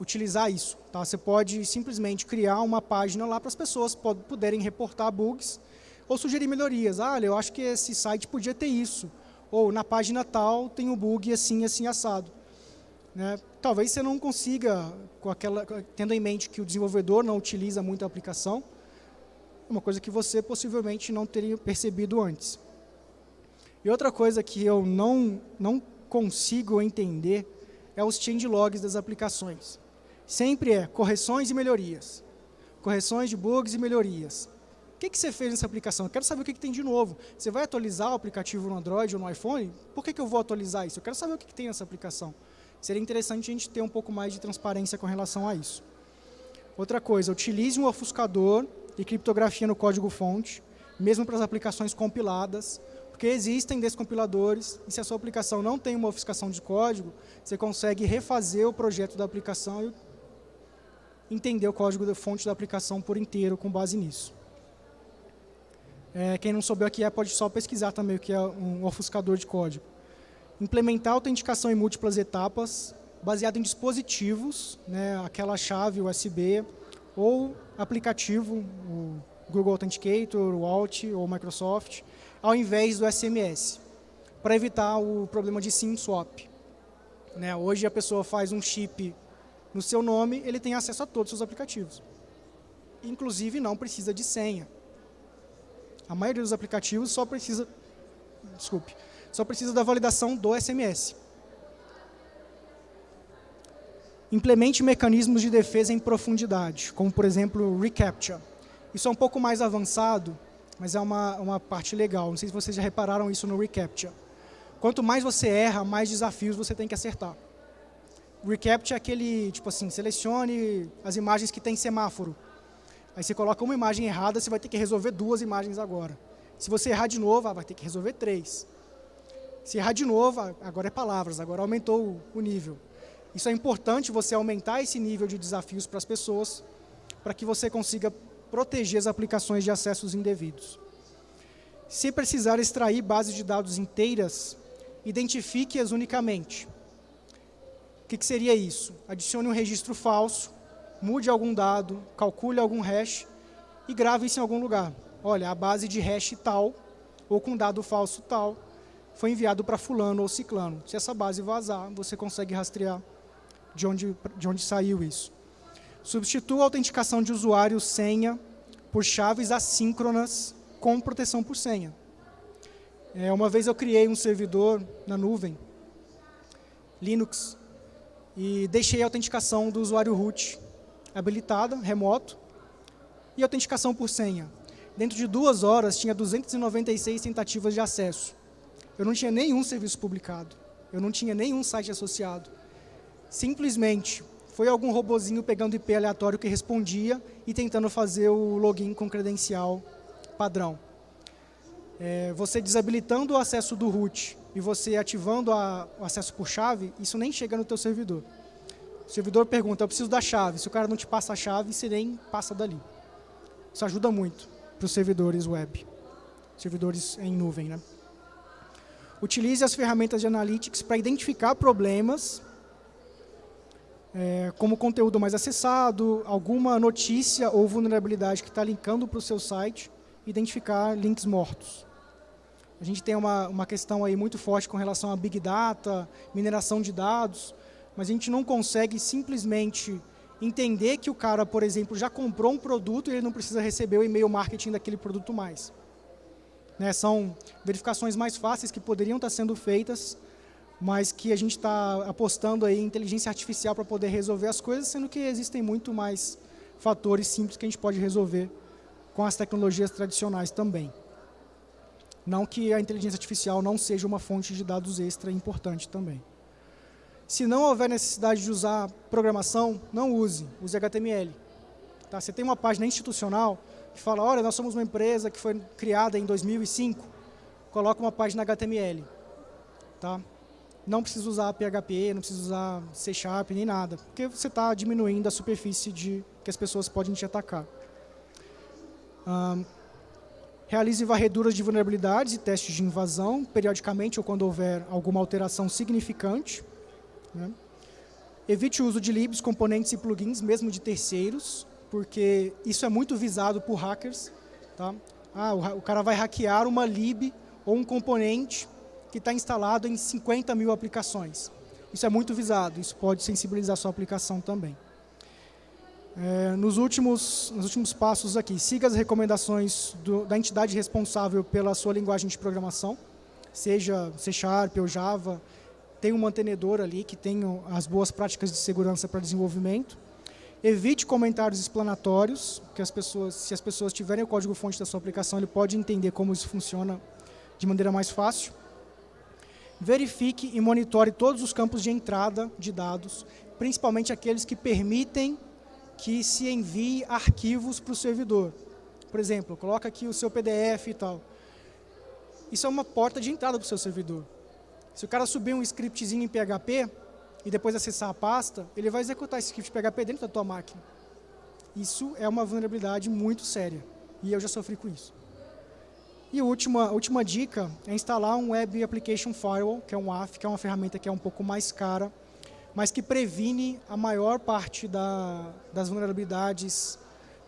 utilizar isso. Tá? Você pode simplesmente criar uma página lá para as pessoas poderem reportar bugs ou sugerir melhorias. Ah, eu acho que esse site podia ter isso ou na página tal tem um bug assim, assim, assado. Né? Talvez você não consiga, aquela, tendo em mente que o desenvolvedor não utiliza muito a aplicação, é uma coisa que você possivelmente não teria percebido antes. E outra coisa que eu não, não consigo entender é os changelogs das aplicações. Sempre é correções e melhorias. Correções de bugs e melhorias que, que você fez nessa aplicação? Eu quero saber o que, que tem de novo. Você vai atualizar o aplicativo no Android ou no iPhone? Por que, que eu vou atualizar isso? Eu quero saber o que, que tem nessa aplicação. Seria interessante a gente ter um pouco mais de transparência com relação a isso. Outra coisa, utilize um ofuscador e criptografia no código-fonte, mesmo para as aplicações compiladas, porque existem descompiladores, e se a sua aplicação não tem uma ofuscação de código, você consegue refazer o projeto da aplicação e entender o código da fonte da aplicação por inteiro com base nisso. É, quem não souber o que é, pode só pesquisar também o que é um ofuscador de código. Implementar autenticação em múltiplas etapas, baseado em dispositivos, né, aquela chave USB, ou aplicativo, o Google Authenticator, o Alt ou o Microsoft, ao invés do SMS, para evitar o problema de SIM swap. Né, hoje a pessoa faz um chip no seu nome, ele tem acesso a todos os seus aplicativos. Inclusive não precisa de senha. A maioria dos aplicativos só precisa, desculpe, só precisa da validação do SMS. Implemente mecanismos de defesa em profundidade, como, por exemplo, o reCAPTCHA. Isso é um pouco mais avançado, mas é uma, uma parte legal. Não sei se vocês já repararam isso no reCAPTCHA. Quanto mais você erra, mais desafios você tem que acertar. O reCAPTCHA é aquele, tipo assim, selecione as imagens que tem semáforo. Aí você coloca uma imagem errada, você vai ter que resolver duas imagens agora. Se você errar de novo, ah, vai ter que resolver três. Se errar de novo, agora é palavras, agora aumentou o nível. Isso é importante você aumentar esse nível de desafios para as pessoas, para que você consiga proteger as aplicações de acessos indevidos. Se precisar extrair bases de dados inteiras, identifique-as unicamente. O que, que seria isso? Adicione um registro falso, mude algum dado, calcule algum hash e grave isso em algum lugar. Olha, a base de hash tal, ou com dado falso tal, foi enviado para fulano ou ciclano. Se essa base vazar, você consegue rastrear de onde, de onde saiu isso. Substitua a autenticação de usuário senha por chaves assíncronas com proteção por senha. É, uma vez eu criei um servidor na nuvem, Linux, e deixei a autenticação do usuário root habilitada, remoto, e autenticação por senha. Dentro de duas horas, tinha 296 tentativas de acesso. Eu não tinha nenhum serviço publicado. Eu não tinha nenhum site associado. Simplesmente foi algum robozinho pegando IP aleatório que respondia e tentando fazer o login com credencial padrão. É, você desabilitando o acesso do root e você ativando a, o acesso por chave, isso nem chega no teu servidor. O servidor pergunta, eu preciso da chave. Se o cara não te passa a chave, você nem passa dali. Isso ajuda muito para os servidores web, servidores em nuvem. Né? Utilize as ferramentas de analytics para identificar problemas é, como conteúdo mais acessado, alguma notícia ou vulnerabilidade que está linkando para o seu site, identificar links mortos. A gente tem uma, uma questão aí muito forte com relação a Big Data, mineração de dados, mas a gente não consegue simplesmente entender que o cara, por exemplo, já comprou um produto e ele não precisa receber o e-mail marketing daquele produto mais. Né, são verificações mais fáceis que poderiam estar sendo feitas mas que a gente está apostando aí em inteligência artificial para poder resolver as coisas, sendo que existem muito mais fatores simples que a gente pode resolver com as tecnologias tradicionais também. Não que a inteligência artificial não seja uma fonte de dados extra importante também. Se não houver necessidade de usar programação, não use, use HTML. Tá? Você tem uma página institucional que fala, olha, nós somos uma empresa que foi criada em 2005, coloca uma página HTML. Tá? não precisa usar PHP, não precisa usar C Sharp, nem nada, porque você está diminuindo a superfície de que as pessoas podem te atacar. Um, realize varreduras de vulnerabilidades e testes de invasão, periodicamente ou quando houver alguma alteração significante. Né? Evite o uso de libs, componentes e plugins, mesmo de terceiros, porque isso é muito visado por hackers. Tá? Ah, o, o cara vai hackear uma lib ou um componente que está instalado em 50 mil aplicações. Isso é muito visado, isso pode sensibilizar sua aplicação também. É, nos, últimos, nos últimos passos aqui, siga as recomendações do, da entidade responsável pela sua linguagem de programação, seja C Sharp ou Java, tem um mantenedor ali que tem as boas práticas de segurança para desenvolvimento. Evite comentários explanatórios, que as pessoas, se as pessoas tiverem o código-fonte da sua aplicação, ele pode entender como isso funciona de maneira mais fácil verifique e monitore todos os campos de entrada de dados, principalmente aqueles que permitem que se envie arquivos para o servidor. Por exemplo, coloca aqui o seu PDF e tal. Isso é uma porta de entrada para o seu servidor. Se o cara subir um scriptzinho em PHP e depois acessar a pasta, ele vai executar esse script PHP dentro da tua máquina. Isso é uma vulnerabilidade muito séria. E eu já sofri com isso. E a última, última dica é instalar um Web Application Firewall, que é um WAF, que é uma ferramenta que é um pouco mais cara, mas que previne a maior parte da, das vulnerabilidades,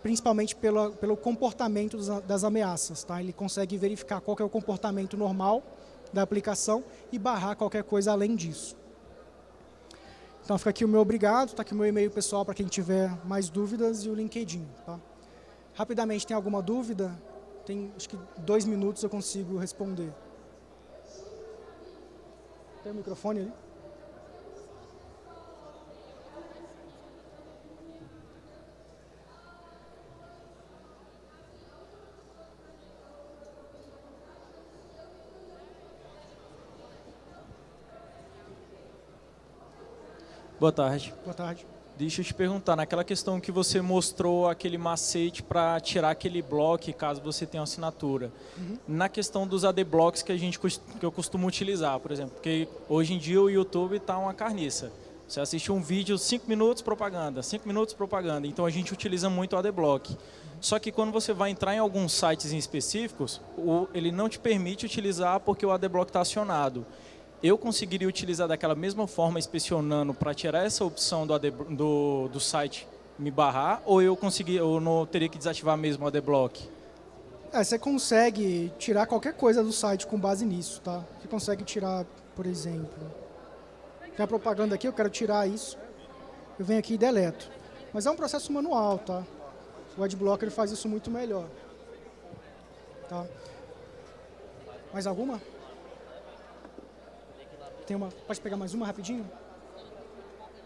principalmente pela, pelo comportamento das, das ameaças. Tá? Ele consegue verificar qual é o comportamento normal da aplicação e barrar qualquer coisa além disso. Então fica aqui o meu obrigado, está aqui o meu e-mail pessoal para quem tiver mais dúvidas e o LinkedIn. Tá? Rapidamente, tem alguma dúvida? tem acho que dois minutos eu consigo responder. Tem o microfone ali? Boa tarde. Boa tarde. Deixa eu te perguntar, naquela questão que você mostrou aquele macete para tirar aquele bloco caso você tenha assinatura. Uhum. Na questão dos AD blocks que, a gente, que eu costumo utilizar, por exemplo, porque hoje em dia o YouTube está uma carniça. Você assiste um vídeo, 5 minutos propaganda, 5 minutos propaganda. Então a gente utiliza muito o ADBlock. Uhum. Só que quando você vai entrar em alguns sites em específicos, o, ele não te permite utilizar porque o ADBlock está acionado eu conseguiria utilizar daquela mesma forma inspecionando para tirar essa opção do, do, do site me barrar ou eu consegui, ou não teria que desativar mesmo o ADBlock? É, você consegue tirar qualquer coisa do site com base nisso, tá? Você consegue tirar, por exemplo, tem a propaganda aqui, eu quero tirar isso, eu venho aqui e deleto. Mas é um processo manual, tá? O AdBlocker faz isso muito melhor. Tá? Mais alguma? Tem uma, pode pegar mais uma rapidinho?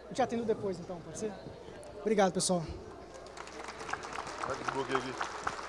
Eu te atendo depois então, pode ser? Obrigado, pessoal. Vai que aqui.